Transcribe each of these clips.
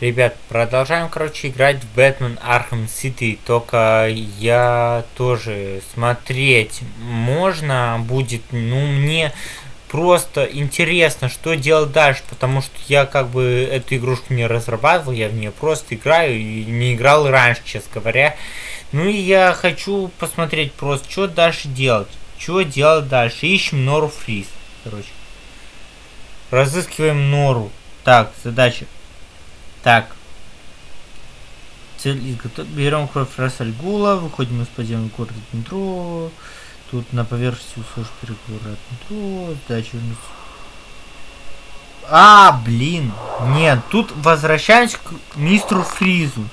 Ребят, продолжаем, короче, играть в Batman Arkham City. Только я тоже смотреть можно будет. Ну, мне просто интересно, что делать дальше. Потому что я как бы эту игрушку не разрабатывал, я в нее просто играю и не играл раньше, честно говоря. Ну и я хочу посмотреть просто, что дальше делать. Что делать дальше. Ищем Нору Фриз. Короче. Разыскиваем Нору. Так, задача. Так. Цель изготов... Берем кровь Рассальгула, выходим из подземного города метро. Тут на поверхности услышь переговоры от метро. Задача А, блин. Нет, тут возвращаемся к мистеру Фризу.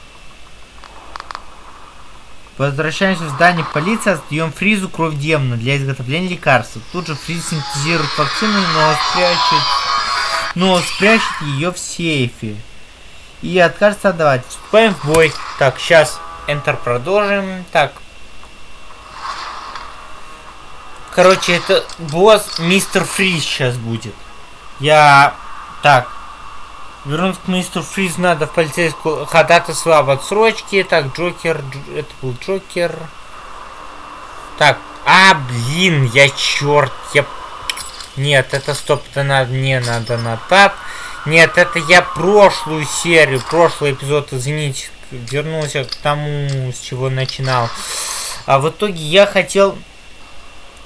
Возвращаемся в здание полиции, отдаем Фризу кровь демона для изготовления лекарств. Тут же Фриз синтезирует вакцину, но спрячет, но спрячет ее в сейфе и откажется отдавать. Вступаем в бой. Так, сейчас Enter продолжим. Так. Короче, это босс Мистер Фриз сейчас будет. Я... Так. Вернуться к мистеру Фриз надо в полицейскую ходатайство об отсрочке. Так, Джокер... Это был Джокер. Так. А, блин, я черт. Я... Нет, это стоп, это надо, не надо на тап. Нет, это я прошлую серию, прошлый эпизод, извините, вернулся к тому, с чего начинал. А в итоге я хотел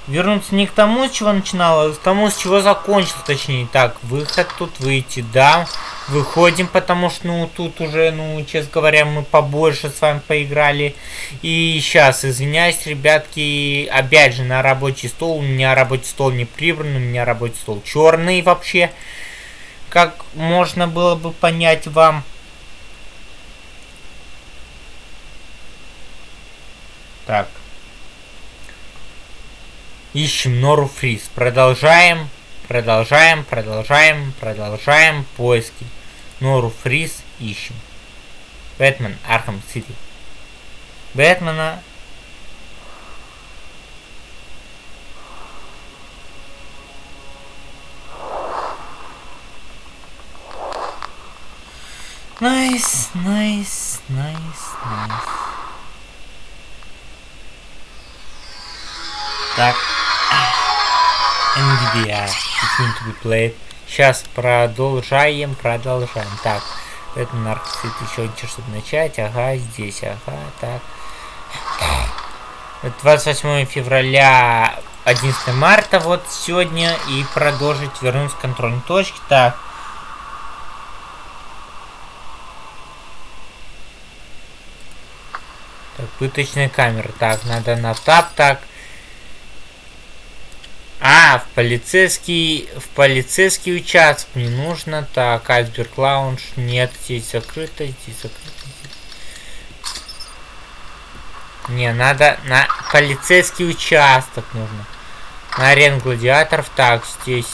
вернуться не к тому, с чего начинал, а к тому, с чего закончил, точнее. Так, выход тут выйти, да. Выходим, потому что, ну, тут уже, ну, честно говоря, мы побольше с вами поиграли. И сейчас, извиняюсь, ребятки, опять же, на рабочий стол. У меня рабочий стол не прибран, у меня рабочий стол черный вообще как можно было бы понять вам. Так. Ищем Нору Фриз. Продолжаем, продолжаем, продолжаем, продолжаем поиски. Нору Фриз ищем. Batman Arkham City. Бэтмена Nice, nice, nice, nice. Так. NVIDIA. It's going to be played. Сейчас продолжаем, продолжаем. Так. Это наркотик еще ничего, чтобы начать. Ага, здесь, ага, так. 28 февраля, 11 марта, вот сегодня. И продолжить вернуться к контрольной точке. Так. Пыточная камера. Так, надо на тап, так. А, в полицейский, в полицейский участок не нужно. Так, айсберг лаунж. Нет, здесь закрыто, здесь закрыто. Не, надо на полицейский участок нужно. На арену гладиаторов. Так, здесь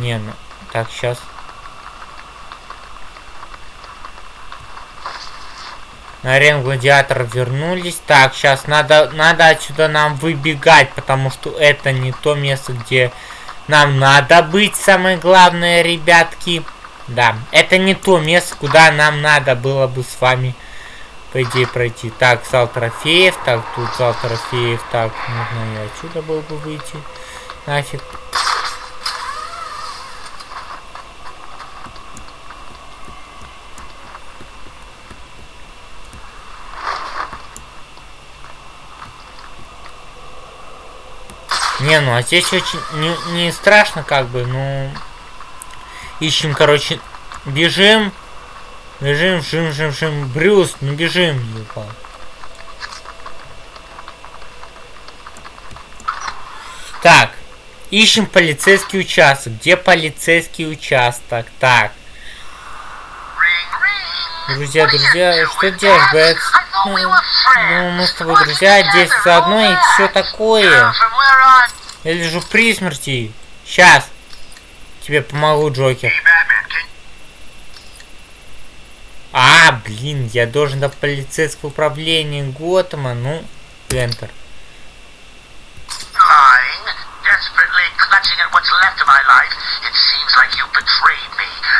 Не, ну, так, сейчас. На арену гладиатор вернулись. Так, сейчас надо, надо отсюда нам выбегать, потому что это не то место, где нам надо быть, самое главное, ребятки. Да, это не то место, куда нам надо было бы с вами, по идее, пройти. Так, зал трофеев, так, тут зал трофеев, так, нужно и отсюда было бы выйти. Нафиг. Не, ну а здесь очень не, не страшно, как бы, ну. Ищем, короче, бежим. Бежим, бежим, бежим, бежим. Брюс, ну бежим, ебал. Так, ищем полицейский участок. Где полицейский участок? Так. Друзья, друзья, что делать, Бэт? Ну, ну, мы с тобой друзья, здесь заодно и все такое. Я лежу при смерти. Сейчас. тебе помогу, Джокер. А, блин, я должен до полицейского управления Готэма, ну, lying, desperately clutching at what's left of my life. It seems like you betrayed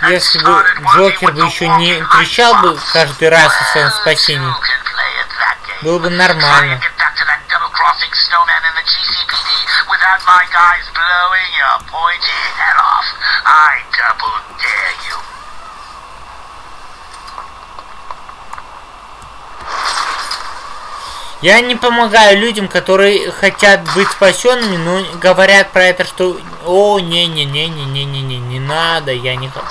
Если бы Джокер бы еще не кричал бы каждый раз о своем спасении, было бы нормально. I double Я не помогаю людям, которые хотят быть спасенными, но говорят про это, что о, не-не-не-не-не-не-не, не надо, я не х-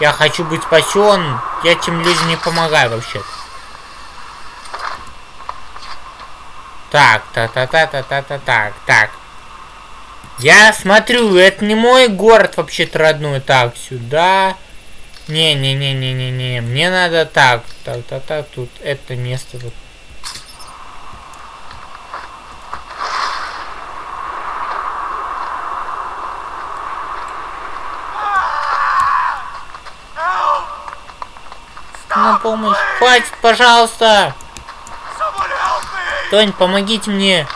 я хочу быть спасенным. Я тем людям не помогаю вообще. Так, та-та-та-та-та-та, так. Я смотрю, это не мой город вообще-то родной. Так, сюда. Не-не-не-не-не-не. Мне надо так. Так, так, так, тут это место вот. На помощь. Хватит, пожалуйста. Тонь, помогите мне.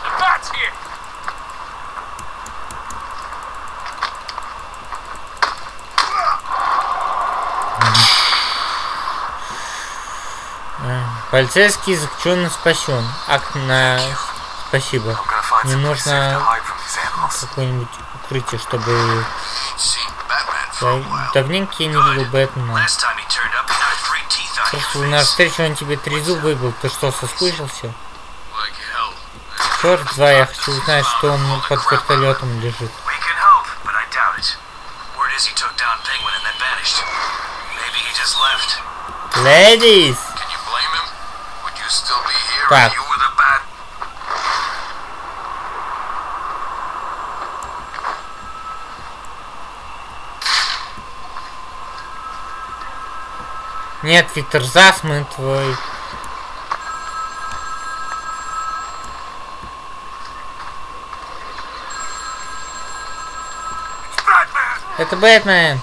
Полицейский заключенный спасен. Акт на... Спасибо. Мне нужно какое-нибудь укрытие, чтобы... Давненько я не видел Бэтмена. Your на встречу он тебе три зуба выбил. Ты что, соскучился? Черт, два, я хочу узнать, что он под вертолетом лежит. We can Нет, Виктор, засмы твой. Batman! Это Бэтмен.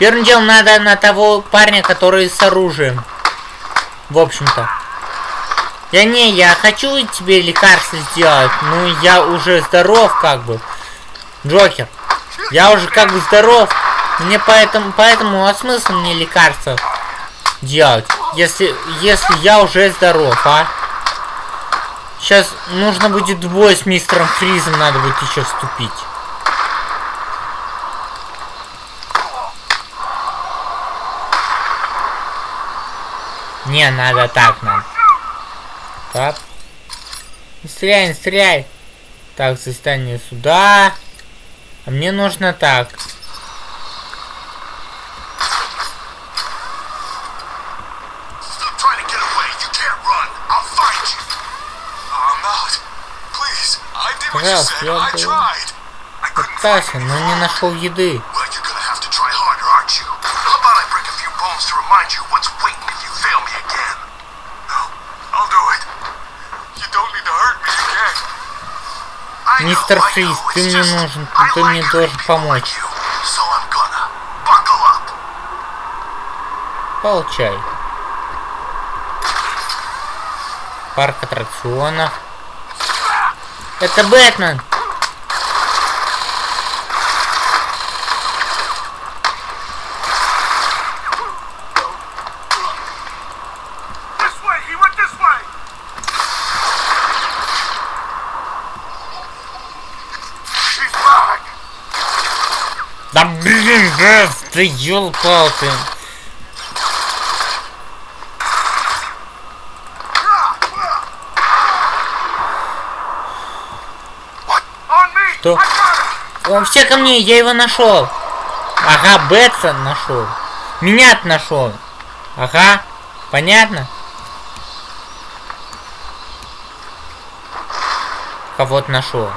Первым делом надо на того парня, который с оружием. В общем-то. Я не, я хочу тебе лекарство сделать, но я уже здоров как бы. Джокер. Я уже как бы здоров. Мне поэтому, поэтому а смысл мне лекарство делать, если, если я уже здоров, а? Сейчас нужно будет бой с мистером Фризом, надо будет еще вступить. Не, надо так надо. Так. Не стреляй, не стреляй. Так, состояние сюда. А мне нужно так. Пожалуйста, я пытался, но не нашел еды. Мистер Фриз, ты мне нужен, ты мне должен помочь. up. Получай. Парк аттракционов. Это Бэтмен! Да, ты. On me! Что? Он все ко мне, я его нашел. Ага, Бэтса нашел. меня нашел. Ага, понятно? Кого-то нашел.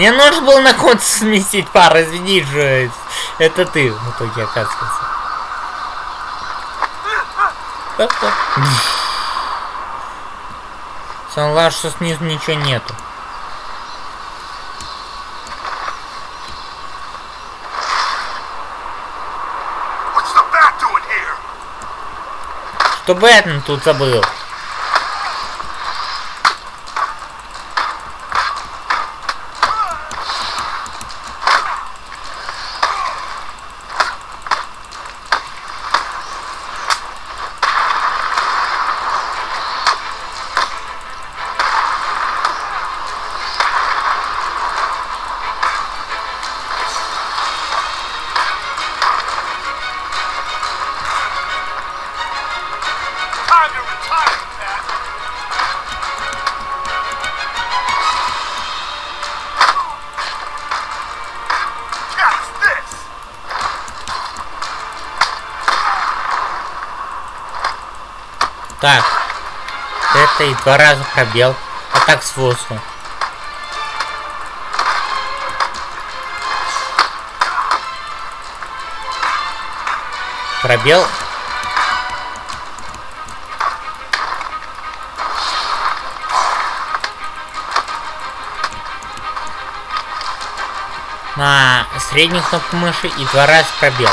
Мне нужно было на кого-то сместить пар, извини же. Это ты в итоге оказывается. Главное, что снизу ничего нету. Что Бэтмен тут забыл? Это и два раза пробел. А так с воздуха. Пробел. На среднюю кнопку мыши и два раза пробел.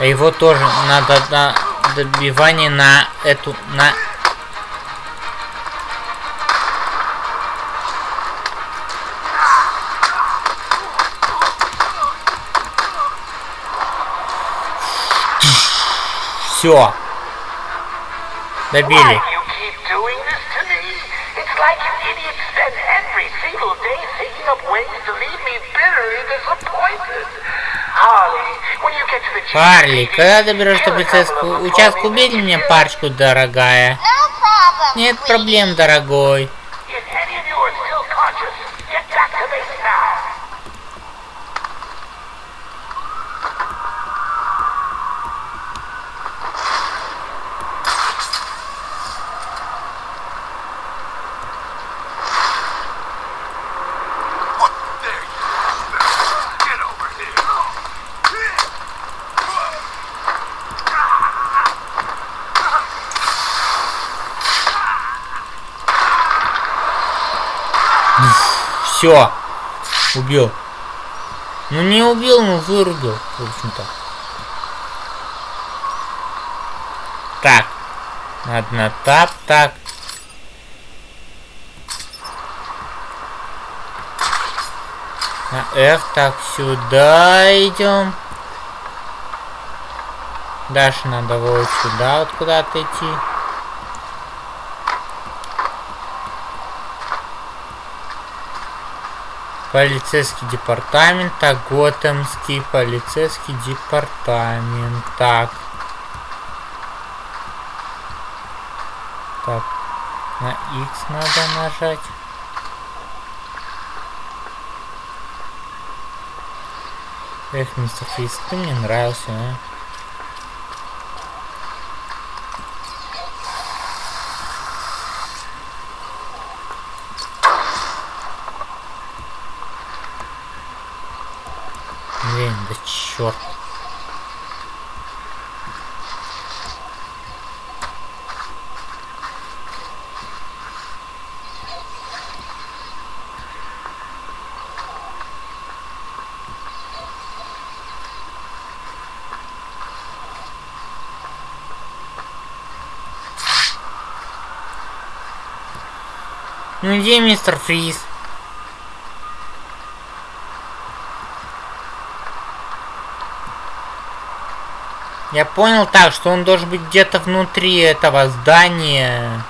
А его тоже надо на добивание на эту на to the Харли, когда доберешься до полицейского участка, убей мне парочку, дорогая. No problem. Нет проблем, дорогой. Убил. Ну не убил, ну вырубил, в общем-то. Так. Надо на тап, так. На F, так, сюда идем. Дальше надо вот сюда вот куда-то идти. Полицейский департамент, так, Готэмский полицейский департамент, так. Так, на X надо нажать. Эх, мистер Фист, ты мне нравился, а? Блин, да черт. Ну где мистер Фриз? Я понял так, что он должен быть где-то внутри этого здания.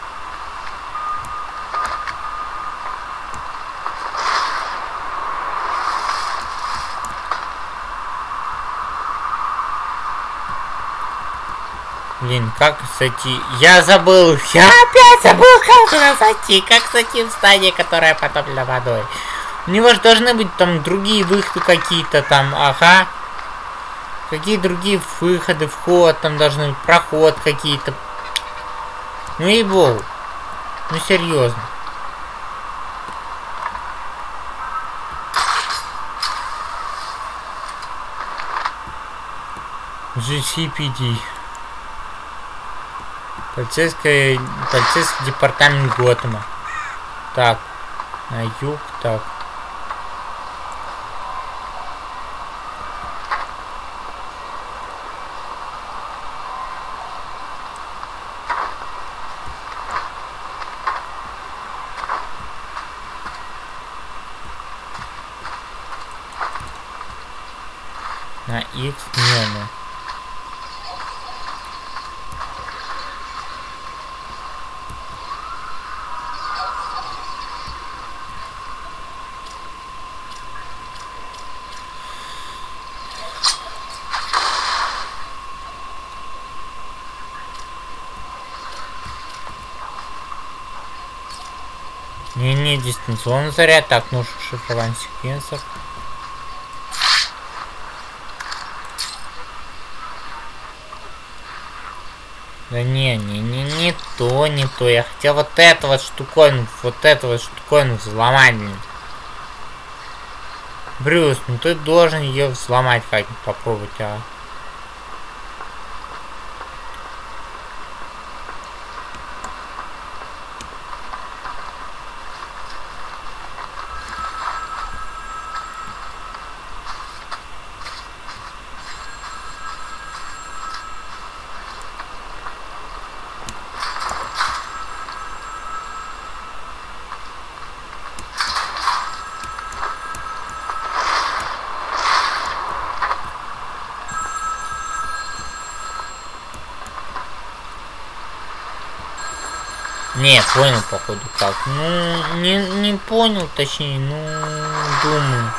зайти. Я забыл, я опять забыл, как туда зайти. Как зайти в здание, которое потоплено водой. У него же должны быть там другие выходы какие-то там, ага. Какие другие выходы, вход, там должны быть проход какие-то. Ну и бол. Ну серьезно. GCPD. Полицейская, полицейский департамент Готэма. Так, на юг, так. На X не, ну. Дистанционный заряд. Так, нужно шифрование секвенсор. Да не, не, не, не то, не то. Я хотел вот это вот штуковину, вот это вот штуковину взломать. Брюс, ну ты должен ее взломать как-нибудь попробовать, а. Не, понял, походу, как. Ну, не, не понял, точнее, ну, думаю,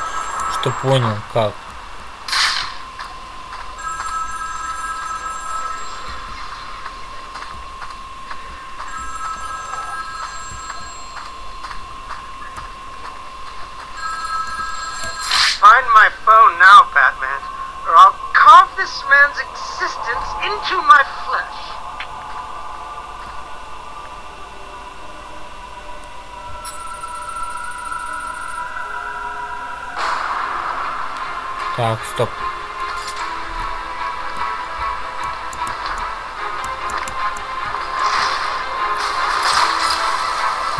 что понял, как.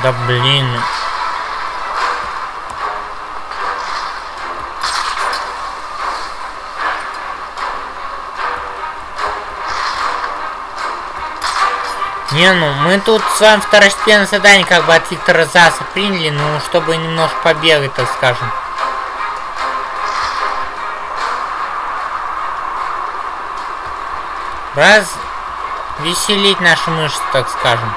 Да блин. Не, ну мы тут с вами второстепенное задание как бы от Виктора Заса приняли, ну чтобы немножко побегать, так скажем. Раз веселить наши мышцы, так скажем.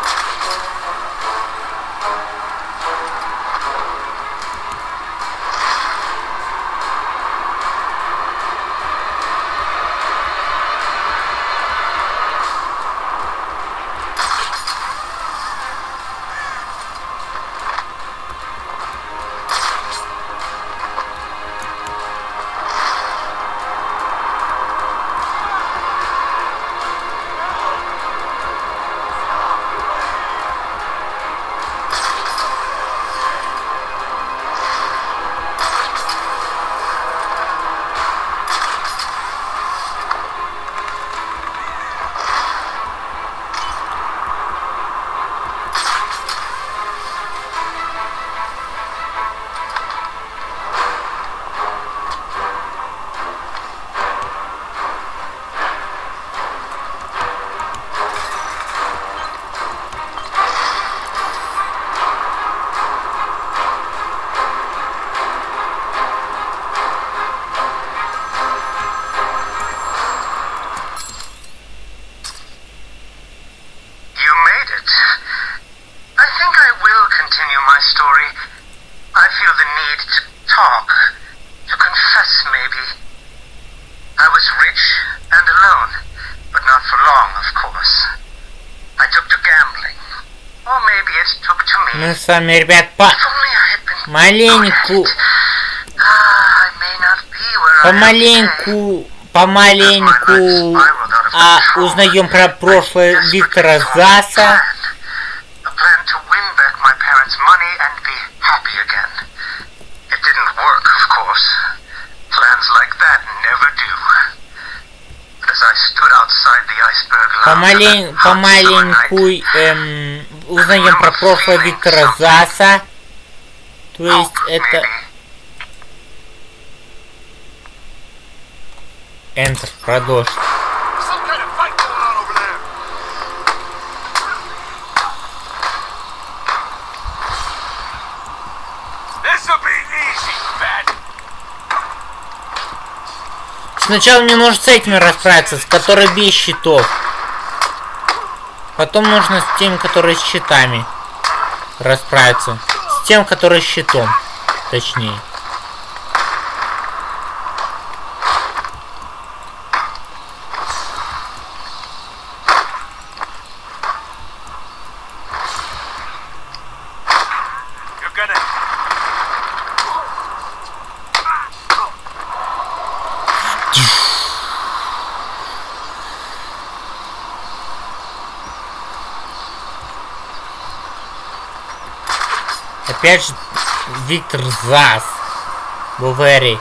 Вами, ребят, по маленьку, Ah, помаленьку, помаленьку а, узнаем про прошлое Виктора Заса. Помалень, помаленьку эм, узнаем про прошлое Виктора Заса. То есть это... Enter, продолжить. Сначала мне нужно с этими расправиться, с которой без щитов. Потом нужно с теми, которые с щитами расправиться. С тем, который с щитом. Точнее. Опять же, Виктор Зас. Бувери.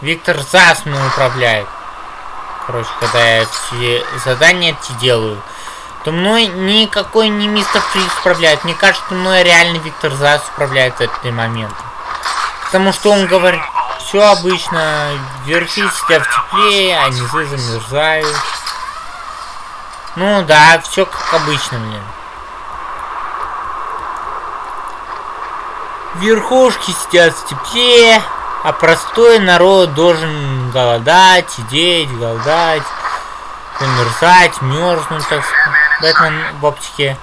Виктор Зас мной управляет. Короче, когда я все задания эти делаю, то мной никакой не мистер Фрикс управляет. Мне кажется, мной реально Виктор Зас управляет этот момент. Потому что он говорит, все обычно, верхи сидят в тепле, а низы замерзают. Ну да, все как обычно, блин. Верхушки сидят в тепле, а простой народ должен голодать, сидеть, голодать, замерзать, мерзнуть, так сказать. В оптике.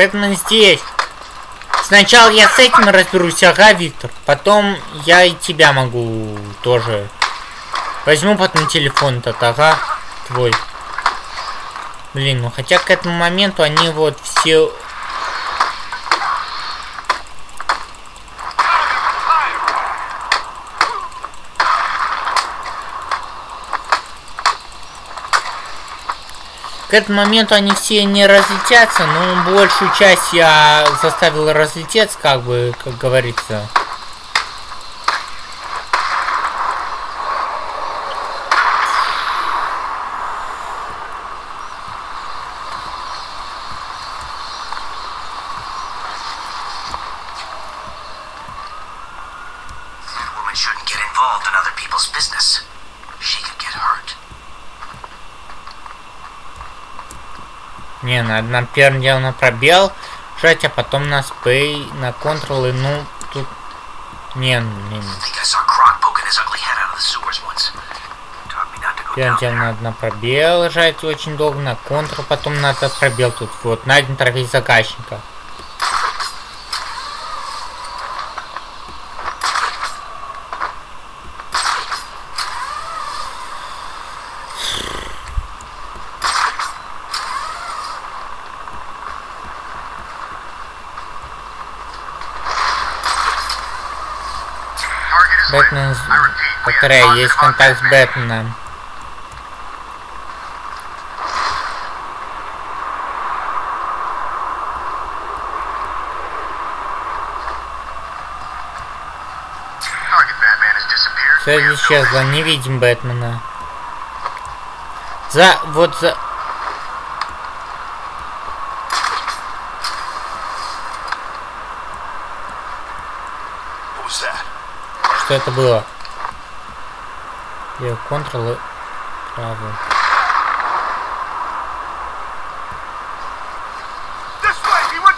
Бэтмен здесь. Сначала я с этим разберусь, ага, Виктор. Потом я и тебя могу тоже. Возьму потом телефон этот, ага, твой. Блин, ну хотя к этому моменту они вот все... К этому моменту они все не разлетятся, но большую часть я заставил разлететься, как бы, как говорится. Не, надо нам первым делом на пробел жать, а потом на спей, на контролы, ну, тут... Не, не, не. Go Первым делом надо на пробел жать очень долго, на контрол, потом надо пробел тут, вот, найден трофей заказчика. Target is Бэтмен, lit. I target есть контакт с. Бэтменом. Связь исчезла, не видим Бэтмена. За, вот за... Что это было?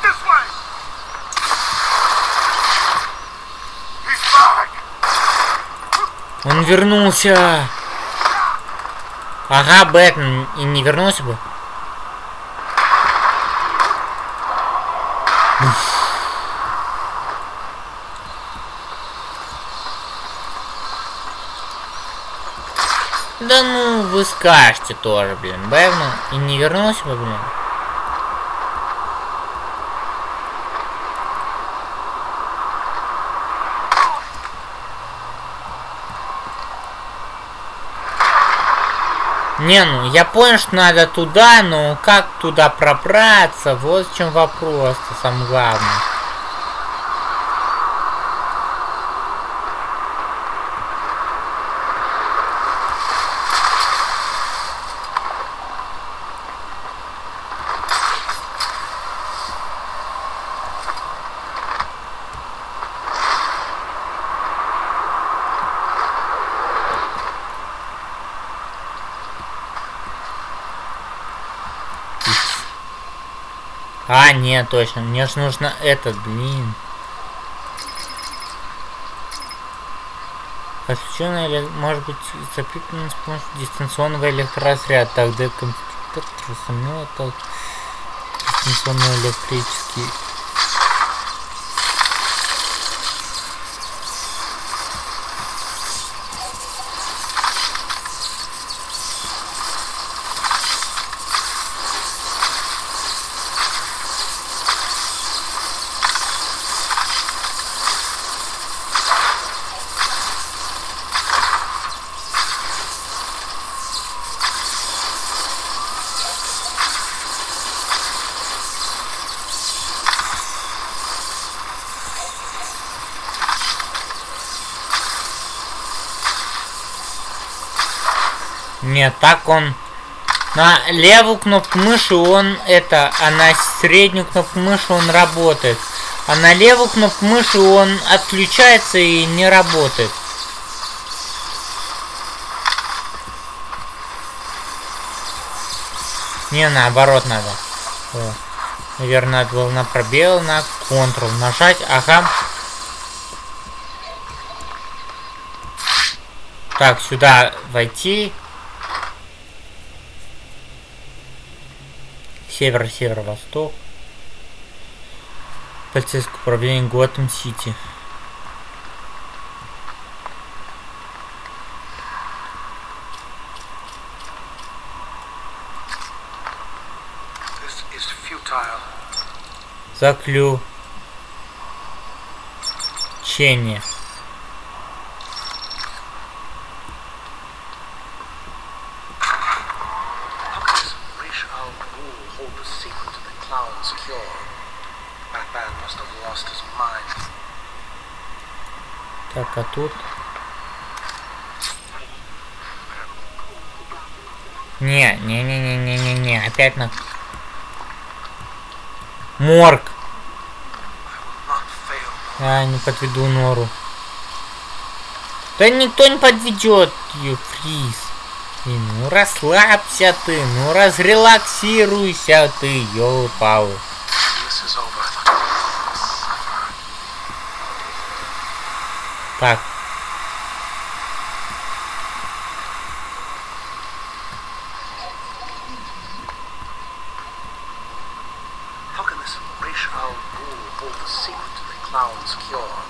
This way! He's back! Он вернулся! Ага, Бэтмен и не вернулся бы. Да вы скажете тоже, блин. Бэвна и не вернулся бы, блин. Не, ну я понял, что надо туда, но как туда пробраться, вот в чем вопрос-то самое главное. А, нет, точно. Мне же нужно этот, блин. Подключенный, или, может быть, запитан с помощью дистанционного электроразряда. Так, компьютер, трансформирует, так, дистанционный электрический. Нет, так он на левую кнопку мыши он это, а на среднюю кнопку мыши он работает. А на левую кнопку мыши он отключается и не работает. Не, наоборот надо. О, наверное, надо было на пробел, на Ctrl нажать. Ага. Так, сюда войти. Север, северо-восток. Полицейское управление Готэм Сити. This is futile. Заключение. Так, а тут... Не, не, не, не, не, не, не, опять на... Морг. Fail. А, не подведу нору. Да никто не подведет, ее фриз. И ну расслабься ты, ну разрелаксируйся ты, ёлы Так, How can this Rish Al Ghul hold the secret to the clown's cure?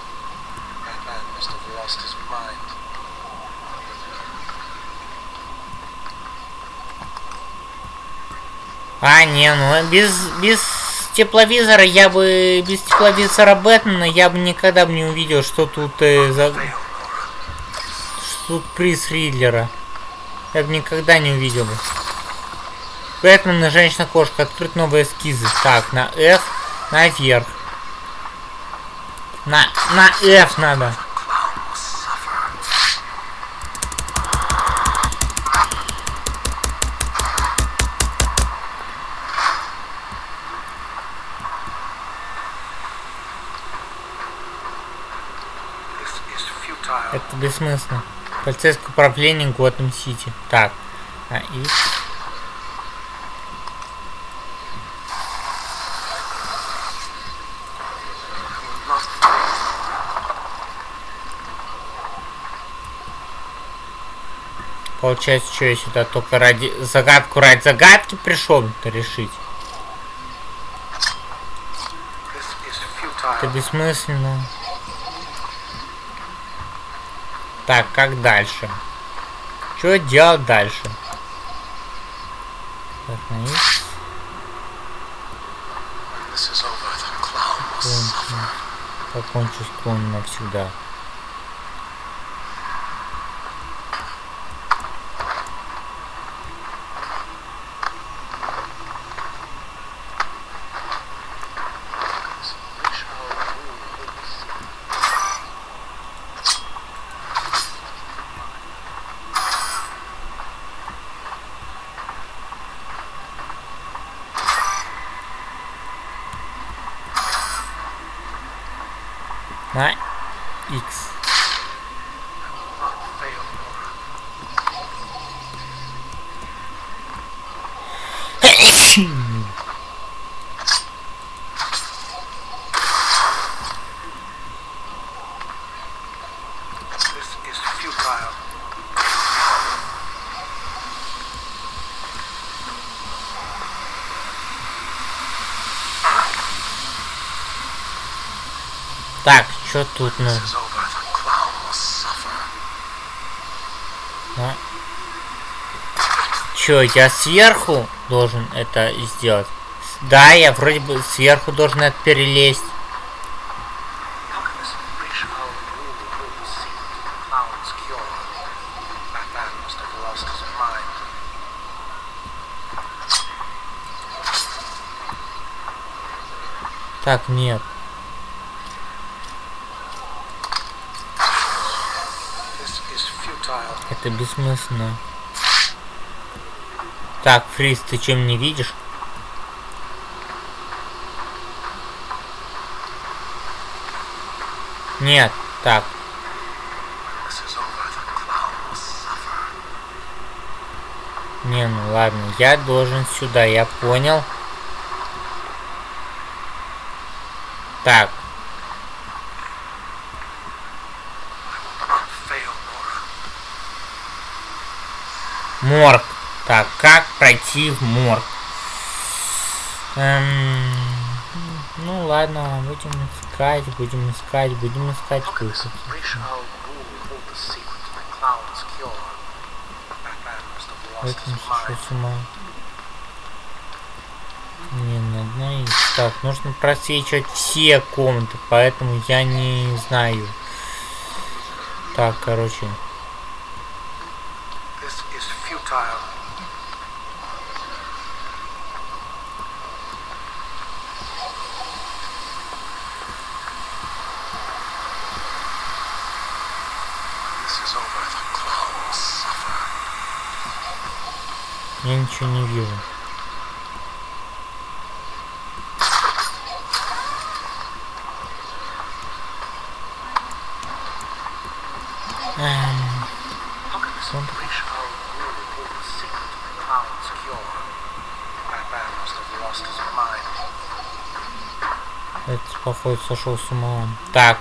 That man must have lost his mind. А, не, ну без, без тепловизора я бы... Без тепловизора Бэтмена я бы никогда бы не увидел, что тут э, за... Что тут приз Ридлера. Я бы никогда не увидел бы. Бэтмен и Женщина-кошка. Открыть новые эскизы. Так, на F, наверх. На, на F надо. Это бессмысленно. Полицейское управление Готэм Сити. Так. А, и... Получается, что я сюда только ради... Загадку ради загадки пришел-то решить. Это бессмысленно. Так, как дальше? Что делать дальше? Так, на X. When this is over, the clown will Кончу. suffer. Покончу с клоном навсегда. Так, что тут ну? А? Чё, я сверху должен это сделать? Да, я вроде бы сверху должен это перелезть. Alchemist Risha Это бессмысленно. Так, Фриз, ты чем не видишь? Нет, так. Не, ну ладно, я должен сюда, я понял. Так, морг. Так, как пройти в морг? Эм, ну ладно, будем искать, будем искать, будем искать выход. Mind. с ума. Не, надо из. Так, нужно просвечивать все комнаты, поэтому я не знаю. Так, короче. Это, походу, сошел с ума. Так.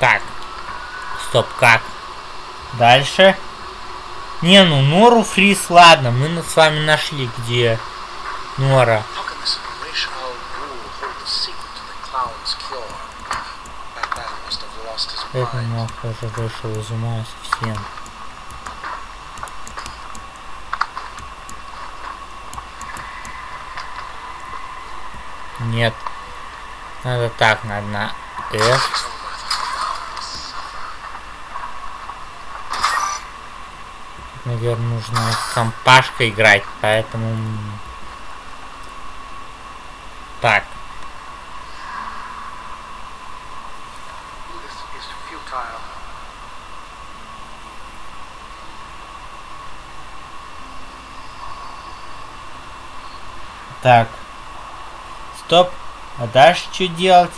Так. Стоп, как? Дальше. Не, ну Нору Фрис, ладно, мы с вами нашли, где Нора. Нахуй уже вышел из ума совсем. Нет. Надо так, надо на F. Наверное, нужно с компашкой играть, поэтому... Так. Стоп. А дальше что делать?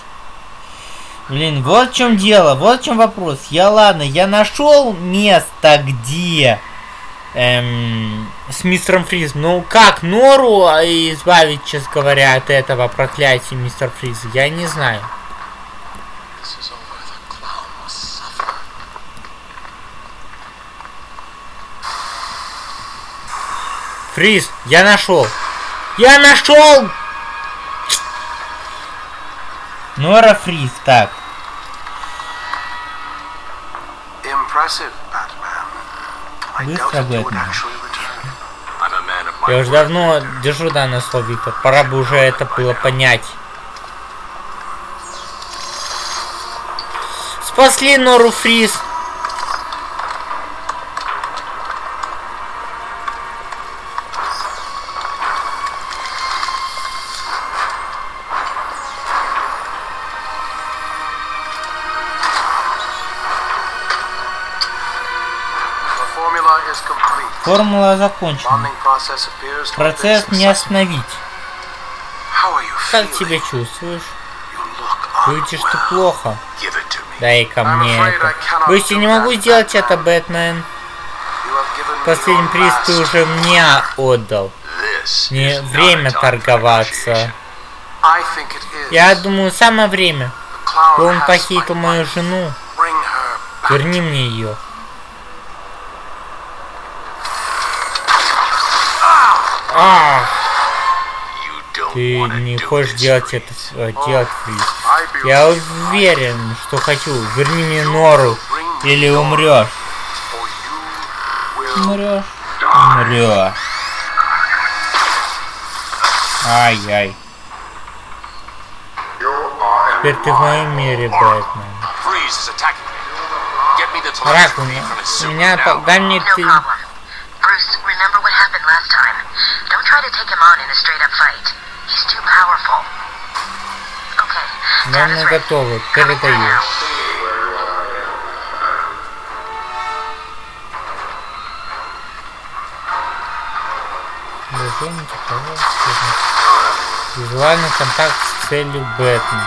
Блин, вот в чем дело, вот в чем вопрос. Я ладно, я нашел место, где эм, с мистером Фризом. Ну как Нору а, избавить, честно говоря, от этого проклятия мистер Фриз? Я не знаю. Фриз, я нашел. Я нашел! Нора Фриз, так. Быстро, of my Я уже давно держу данное слово, Виктор. Пора бы уже это было понять. Спасли Нору Фриз. Формула закончена. Процесс не остановить. Как себя чувствуешь? Ты unwell. плохо. Дай-ка I'm мне это. Боюсь, я не могу сделать это, Бэтмен. Последний приз ты уже мне отдал. Не время торговаться. Я думаю, самое время. Он похитил мою жену. Верни мне ее. А, ты не хочешь делать это, э, делать фриз. Я уверен, что хочу. Верни мне Нору, или умрешь. Умрешь. Умрешь. Ай-яй. Теперь ты в моем мире, Бэтмен. Рак, у меня, дай мне ты. Don't try to take him on in a straight-up fight. He's too powerful. Okay, is ready. готовы. Передаю. теплового цвета. Визуальный контакт с целью Бэтмен.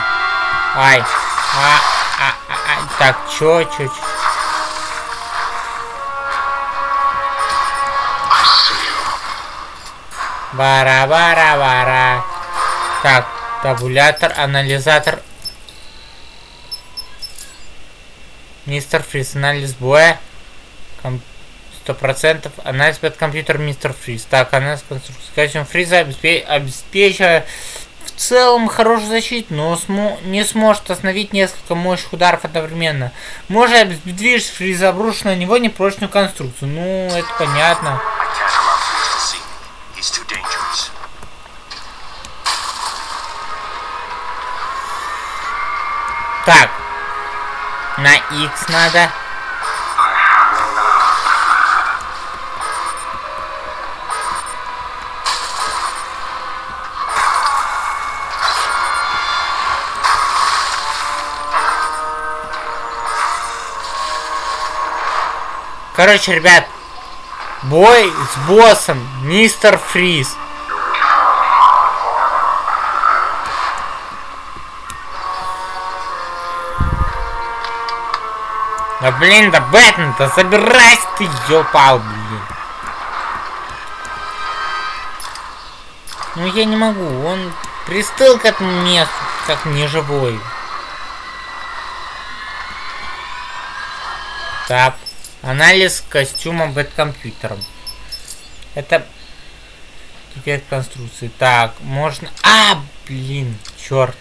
Ай. А, а, а, а. Так, чё, чё, чё? Бара-бара-бара. Так, табулятор, анализатор. Мистер Фриз, анализ боя. Сто процентов. Анализ под компьютер Мистер Фриз. Так, анализ конструкции. Костюм Фриза обеспе- обеспечивает в целом хорошую защиту, но смо- не сможет остановить несколько мощных ударов одновременно. Может обездвижить Фриза, обрушив на него непрочную конструкцию. Ну, это понятно. I can't allow Freeze to see me. He's too dangerous. Так. На X надо. Короче, ребят, бой с боссом Мистер Фриз. Да блин, да Бэтмен, да собирайся ты, ёпал, блин. Ну я не могу, он пристыл к этому месту, как неживой. Так, анализ костюма бэткомпьютером. Это теперь конструкции. Так, можно... А, блин, черт.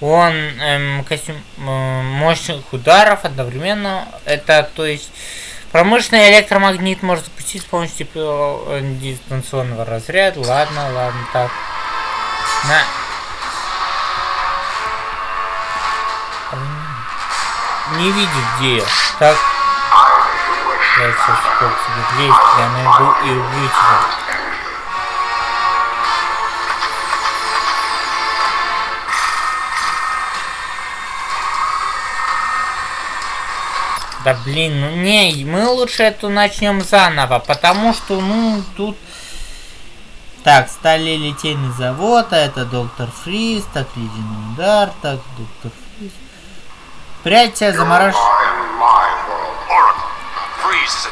Он эм, костюм эм, мощных ударов одновременно. Это, то есть, промышленный электромагнит может запустить с помощью э, дистанционного разряда. Ладно, ладно, так. На. Не видит где я. Так. Я сейчас сколько себе 200, я найду и убью тебя. Да блин, ну не, мы лучше эту начнем заново, потому что, ну, тут... Так, стали литейный завод, а это доктор Фриз, так, ледяной удар, так, доктор Фриз. Прячься, заморож... Oracle, Freeze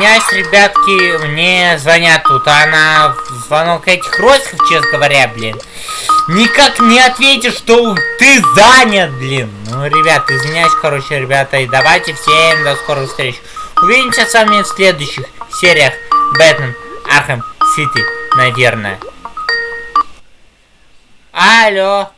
извиняюсь, ребятки, мне звонят тут, а на звонок этих розиков, честно говоря, блин, никак не ответишь, что ты занят, блин. Ну, ребят, извиняюсь, короче, ребята, и давайте всем до скорых встреч. Увидимся с вами в следующих сериях Бэтмен Архем Сити, наверное. Алло.